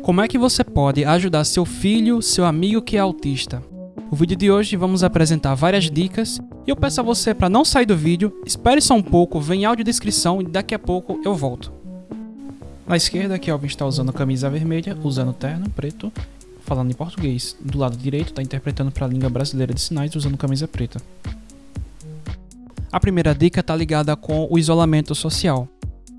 Como é que você pode ajudar seu filho, seu amigo que é autista? No vídeo de hoje vamos apresentar várias dicas e eu peço a você para não sair do vídeo, espere só um pouco, vem áudio descrição e daqui a pouco eu volto. Na esquerda, Kelvin está usando camisa vermelha, usando terno preto, falando em português. Do lado direito, está interpretando para a língua brasileira de sinais, usando camisa preta. A primeira dica está ligada com o isolamento social.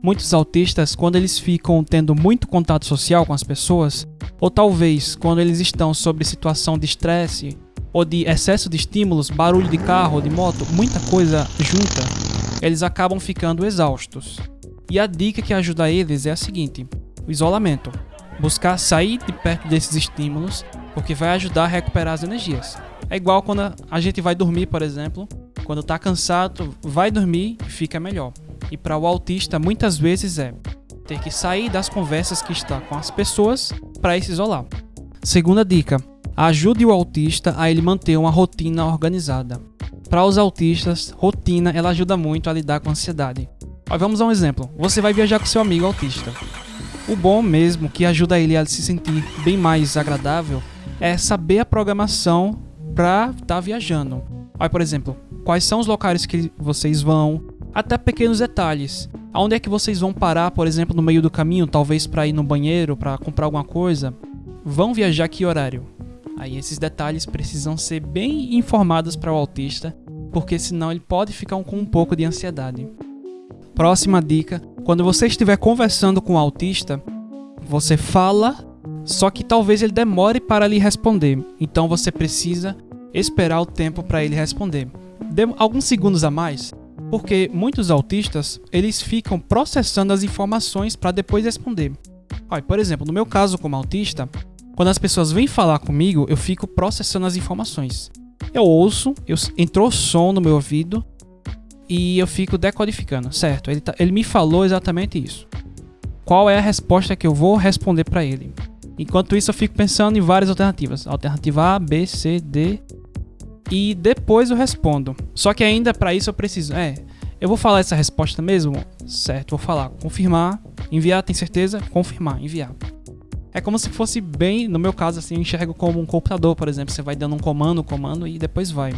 Muitos autistas, quando eles ficam tendo muito contato social com as pessoas, ou talvez quando eles estão sob situação de estresse ou de excesso de estímulos, barulho de carro, de moto, muita coisa junta, eles acabam ficando exaustos. E a dica que ajuda eles é a seguinte: o isolamento. Buscar sair de perto desses estímulos, porque vai ajudar a recuperar as energias. É igual quando a gente vai dormir, por exemplo. Quando tá cansado, vai dormir e fica melhor. E para o autista, muitas vezes é ter que sair das conversas que está com as pessoas para se isolar. Segunda dica: ajude o autista a ele manter uma rotina organizada. Para os autistas, rotina ela ajuda muito a lidar com a ansiedade. Mas vamos a um exemplo. Você vai viajar com seu amigo autista. O bom mesmo que ajuda ele a se sentir bem mais agradável é saber a programação para estar tá viajando. Olha, por exemplo, quais são os locais que vocês vão, até pequenos detalhes. Aonde é que vocês vão parar, por exemplo, no meio do caminho, talvez para ir no banheiro, para comprar alguma coisa? Vão viajar que horário? Aí esses detalhes precisam ser bem informados para o autista, porque senão ele pode ficar com um pouco de ansiedade. Próxima dica: quando você estiver conversando com o autista, você fala, só que talvez ele demore para lhe responder. Então você precisa esperar o tempo para ele responder. Dê alguns segundos a mais, porque muitos autistas eles ficam processando as informações para depois responder. Olha, por exemplo, no meu caso como autista, quando as pessoas vêm falar comigo, eu fico processando as informações. Eu ouço, eu, entrou som no meu ouvido e eu fico decodificando, certo? Ele, tá, ele me falou exatamente isso. Qual é a resposta que eu vou responder para ele? Enquanto isso, eu fico pensando em várias alternativas. Alternativa A, B, C, D. E depois eu respondo. Só que ainda para isso eu preciso. É, eu vou falar essa resposta mesmo? Certo, vou falar. Confirmar, enviar, tem certeza? Confirmar, enviar. É como se fosse bem, no meu caso, assim, eu enxergo como um computador, por exemplo. Você vai dando um comando, comando e depois vai.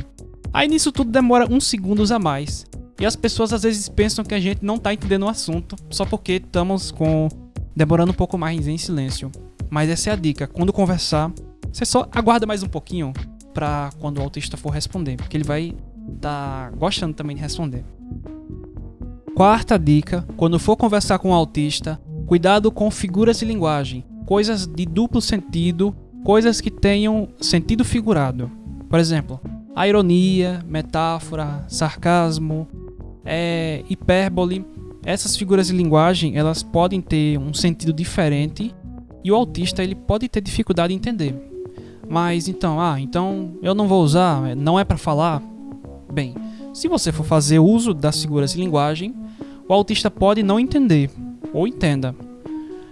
Aí nisso tudo demora uns segundos a mais. E as pessoas às vezes pensam que a gente não tá entendendo o assunto só porque estamos com demorando um pouco mais em silêncio. Mas essa é a dica. Quando conversar, você só aguarda mais um pouquinho para quando o autista for responder, porque ele vai estar tá gostando também de responder. Quarta dica: quando for conversar com o autista, cuidado com figuras de linguagem, coisas de duplo sentido, coisas que tenham sentido figurado. Por exemplo, a ironia, metáfora, sarcasmo, é, hipérbole. Essas figuras de linguagem elas podem ter um sentido diferente e o autista ele pode ter dificuldade em entender. Mas então, ah, então eu não vou usar, não é para falar. Bem, se você for fazer uso das figuras de linguagem, o autista pode não entender ou entenda.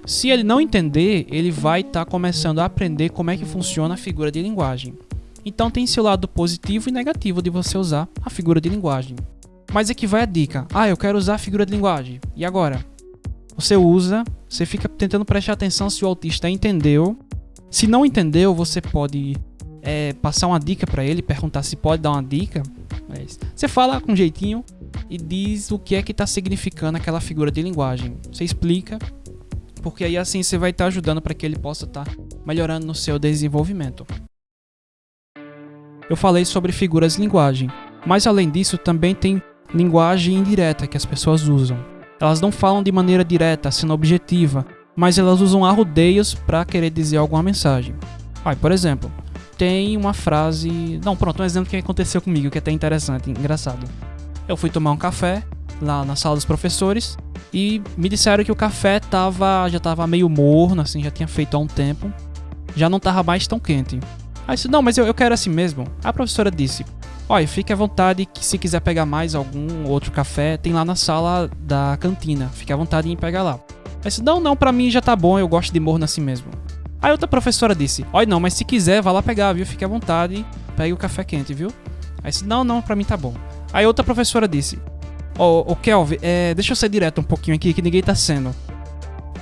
Se ele não entender, ele vai estar tá começando a aprender como é que funciona a figura de linguagem. Então tem seu lado positivo e negativo de você usar a figura de linguagem. Mas aqui vai a dica. Ah, eu quero usar a figura de linguagem. E agora? Você usa, você fica tentando prestar atenção se o autista entendeu. Se não entendeu, você pode é, passar uma dica para ele, perguntar se pode dar uma dica. Mas você fala com jeitinho e diz o que é que está significando aquela figura de linguagem. Você explica, porque aí assim você vai estar tá ajudando para que ele possa estar tá melhorando no seu desenvolvimento eu falei sobre figuras de linguagem, mas além disso também tem linguagem indireta que as pessoas usam. Elas não falam de maneira direta, sendo objetiva, mas elas usam arrudeios para querer dizer alguma mensagem. Ah, por exemplo, tem uma frase. Não, pronto, um exemplo que aconteceu comigo que é até interessante, engraçado. Eu fui tomar um café lá na sala dos professores e me disseram que o café tava, já estava meio morno, assim, já tinha feito há um tempo, já não estava mais tão quente. Aí disse, não, mas eu, eu quero assim mesmo. A professora disse, olha, fique à vontade que se quiser pegar mais algum outro café, tem lá na sala da cantina. Fique à vontade em pegar lá. Aí disse, não, não, pra mim já tá bom, eu gosto de morno assim mesmo. Aí outra professora disse, olha não, mas se quiser, vá lá pegar, viu? Fique à vontade, pegue o café quente, viu? Aí disse, não, não, pra mim tá bom. Aí outra professora disse, ô, oh, oh, Kelvin, é, deixa eu ser direto um pouquinho aqui, que ninguém tá sendo.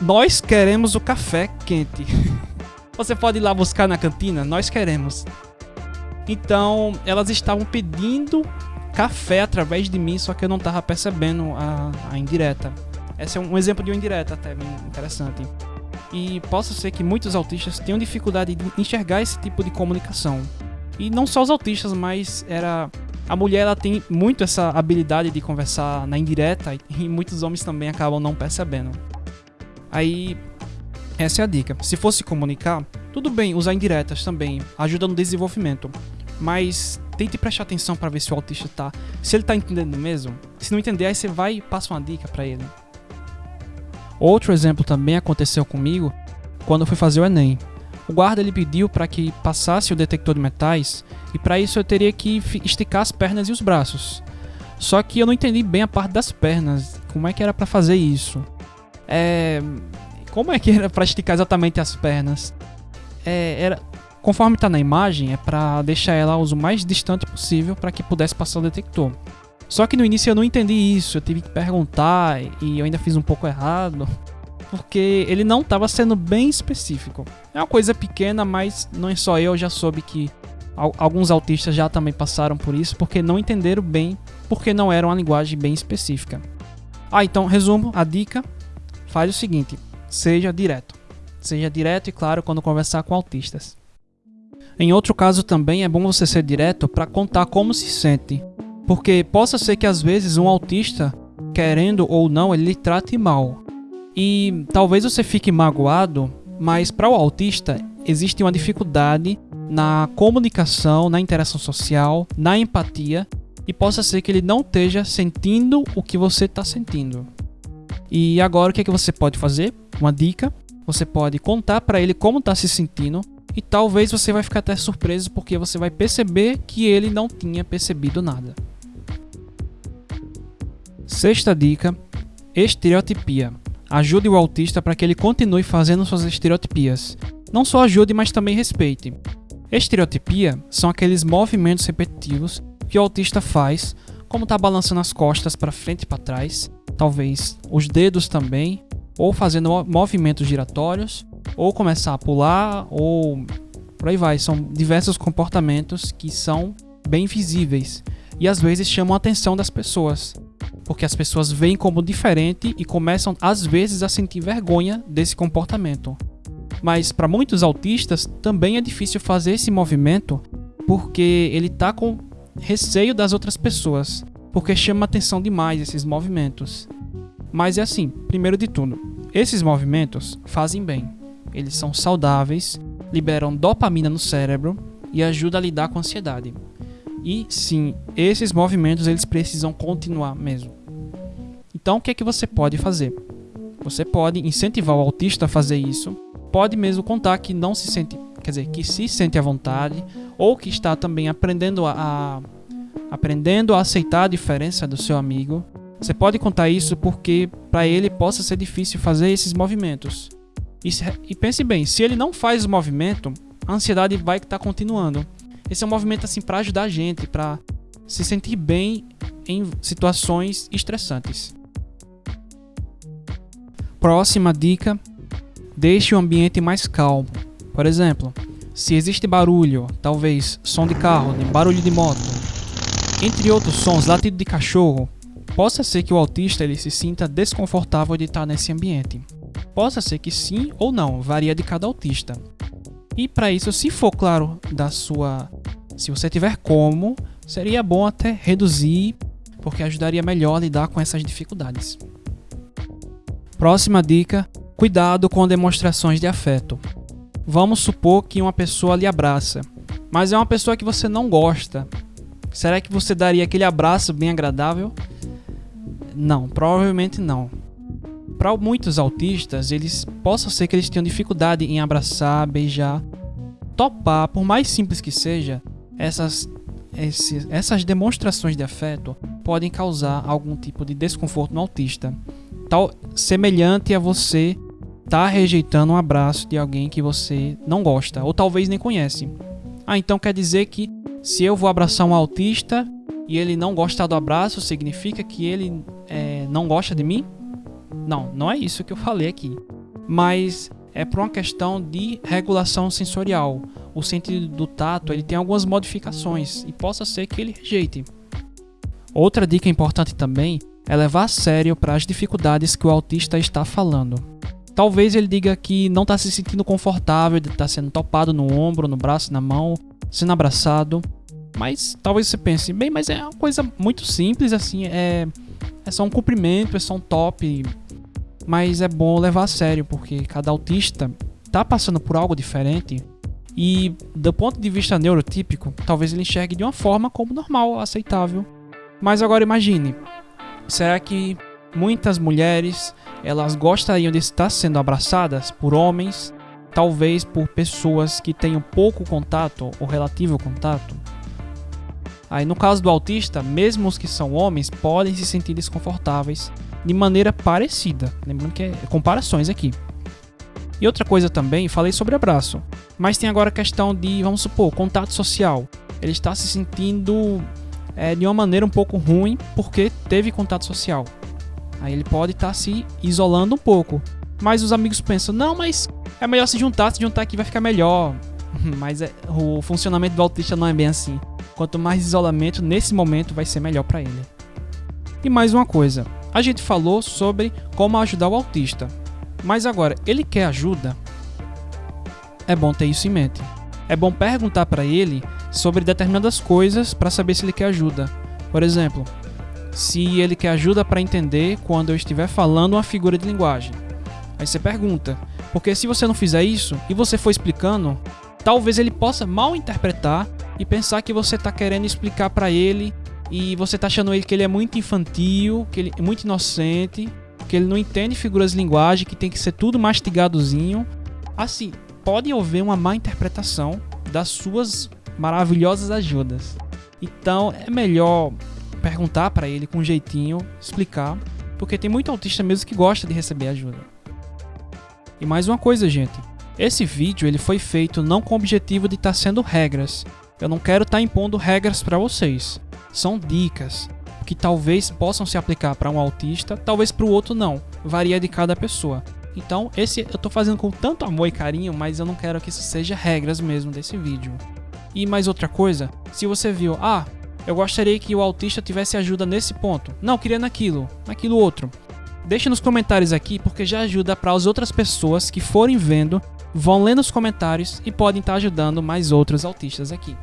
Nós queremos o café quente. Você pode ir lá buscar na cantina? Nós queremos. Então, elas estavam pedindo café através de mim, só que eu não estava percebendo a, a indireta. Esse é um exemplo de uma indireta até bem interessante. E possa ser que muitos autistas tenham dificuldade de enxergar esse tipo de comunicação. E não só os autistas, mas era a mulher ela tem muito essa habilidade de conversar na indireta e muitos homens também acabam não percebendo. Aí essa é a dica. Se fosse comunicar, tudo bem usar indiretas também, ajuda no desenvolvimento. Mas tente prestar atenção para ver se o autista tá, se ele tá entendendo mesmo. Se não entender, aí você vai e passa uma dica para ele. Outro exemplo também aconteceu comigo quando fui fazer o ENEM. O guarda ele pediu para que passasse o detector de metais e para isso eu teria que esticar as pernas e os braços. Só que eu não entendi bem a parte das pernas, como é que era para fazer isso. É, como é que era para esticar exatamente as pernas? É, era conforme está na imagem, é para deixar ela o mais distante possível para que pudesse passar o detector. Só que no início eu não entendi isso, eu tive que perguntar e eu ainda fiz um pouco errado, porque ele não estava sendo bem específico. É uma coisa pequena, mas não é só eu, já soube que alguns autistas já também passaram por isso, porque não entenderam bem, porque não era uma linguagem bem específica. Ah, então, resumo, a dica, faz o seguinte, seja direto. Seja direto e claro quando conversar com autistas. Em outro caso também é bom você ser direto para contar como se sente, porque possa ser que às vezes um autista, querendo ou não, ele trate mal. E talvez você fique magoado, mas para o autista existe uma dificuldade na comunicação, na interação social, na empatia, e possa ser que ele não esteja sentindo o que você está sentindo. E agora o que, é que você pode fazer? Uma dica: você pode contar para ele como está se sentindo e talvez você vai ficar até surpreso porque você vai perceber que ele não tinha percebido nada. Sexta dica: estereotipia. Ajude o autista para que ele continue fazendo suas estereotipias. Não só ajude, mas também respeite. Estereotipia são aqueles movimentos repetitivos que o autista faz, como estar tá balançando as costas para frente e para trás, talvez os dedos também, ou fazendo movimentos giratórios, ou começar a pular, ou por aí vai. São diversos comportamentos que são bem visíveis e às vezes chamam a atenção das pessoas porque as pessoas veem como diferente e começam às vezes a sentir vergonha desse comportamento. Mas para muitos autistas também é difícil fazer esse movimento porque ele está com receio das outras pessoas, porque chama atenção demais esses movimentos. Mas é assim, primeiro de tudo, esses movimentos fazem bem. Eles são saudáveis, liberam dopamina no cérebro e ajudam a lidar com a ansiedade. E sim, esses movimentos eles precisam continuar mesmo. Então, o que é que você pode fazer? Você pode incentivar o autista a fazer isso. Pode mesmo contar que não se sente, quer dizer, que se sente à vontade ou que está também aprendendo a, a aprendendo a aceitar a diferença do seu amigo. Você pode contar isso porque para ele possa ser difícil fazer esses movimentos. E, se, e, pense bem, se ele não faz o movimento, a ansiedade vai estar tá continuando. Esse é um movimento assim para ajudar a gente, para se sentir bem em situações estressantes. Próxima dica: deixe o ambiente mais calmo. Por exemplo, se existe barulho, talvez som de carro, barulho de moto, entre outros sons, latido de cachorro, possa ser que o autista ele se sinta desconfortável de estar nesse ambiente. Possa ser que sim ou não, varia de cada autista. E para isso, se for claro da sua, se você tiver como, seria bom até reduzir, porque ajudaria melhor a lidar com essas dificuldades. Próxima dica: cuidado com demonstrações de afeto. Vamos supor que uma pessoa lhe abraça, mas é uma pessoa que você não gosta. Será que você daria aquele abraço bem agradável? Não, provavelmente não. Para muitos autistas, eles possam ser que eles tenham dificuldade em abraçar, beijar, topar, por mais simples que seja, essas essas demonstrações de afeto podem causar algum tipo de desconforto no autista tal semelhante a você tá rejeitando um abraço de alguém que você não gosta ou talvez nem conhece. Ah, então quer dizer que se eu vou abraçar um autista e ele não gosta do abraço, significa que ele é, não gosta de mim? Não, não é isso que eu falei aqui. mas é por uma questão de regulação sensorial. O sentido do tato ele tem algumas modificações e possa ser que ele rejeite. Outra dica importante também é levar a sério para as dificuldades que o autista está falando. Talvez ele diga que não está se sentindo confortável de estar tá sendo topado no ombro, no braço, na mão, sendo abraçado. Mas talvez você pense, bem, mas é uma coisa muito simples assim, é, é só um cumprimento, é só um top. Mas é bom levar a sério, porque cada autista está passando por algo diferente. E do ponto de vista neurotípico, talvez ele enxergue de uma forma como normal, aceitável. Mas agora imagine, será que muitas mulheres elas gostariam de estar sendo abraçadas por homens, talvez por pessoas que tenham pouco contato ou relativo contato? Aí no caso do autista, mesmo os que são homens podem se sentir desconfortáveis de maneira parecida. Lembrando que é comparações aqui. E outra coisa também, falei sobre abraço, mas tem agora a questão de, vamos supor, contato social. Ele está se sentindo é, de uma maneira um pouco ruim porque teve contato social. Aí ele pode estar se isolando um pouco. Mas os amigos pensam, não, mas é melhor se juntar, se juntar aqui vai ficar melhor. mas é, o funcionamento do autista não é bem assim. Quanto mais isolamento nesse momento vai ser melhor para ele. E mais uma coisa, a gente falou sobre como ajudar o autista. Mas agora, ele quer ajuda? É bom ter isso em mente. É bom perguntar para ele sobre determinadas coisas para saber se ele quer ajuda. Por exemplo, se ele quer ajuda para entender quando eu estiver falando uma figura de linguagem. Aí você pergunta, porque se você não fizer isso e você for explicando, talvez ele possa mal interpretar e pensar que você está querendo explicar para ele e você está achando ele que ele é muito infantil, que ele é muito inocente, que ele não entende figuras de linguagem, que tem que ser tudo mastigadozinho. Assim, pode haver uma má interpretação das suas maravilhosas ajudas. Então é melhor perguntar para ele com um jeitinho, explicar, porque tem muito autista mesmo que gosta de receber ajuda. E mais uma coisa, gente. Esse vídeo ele foi feito não com o objetivo de estar tá sendo regras. Eu não quero estar tá impondo regras para vocês. São dicas que talvez possam se aplicar para um autista, talvez para o outro não. Varia de cada pessoa. Então, esse eu estou fazendo com tanto amor e carinho, mas eu não quero que isso seja regras mesmo desse vídeo. E mais outra coisa, se você viu, ah, eu gostaria que o autista tivesse ajuda nesse ponto. Não, queria naquilo, naquilo outro. Deixe nos comentários aqui porque já ajuda para as outras pessoas que forem vendo, vão ler nos comentários e podem estar ajudando mais outros autistas aqui.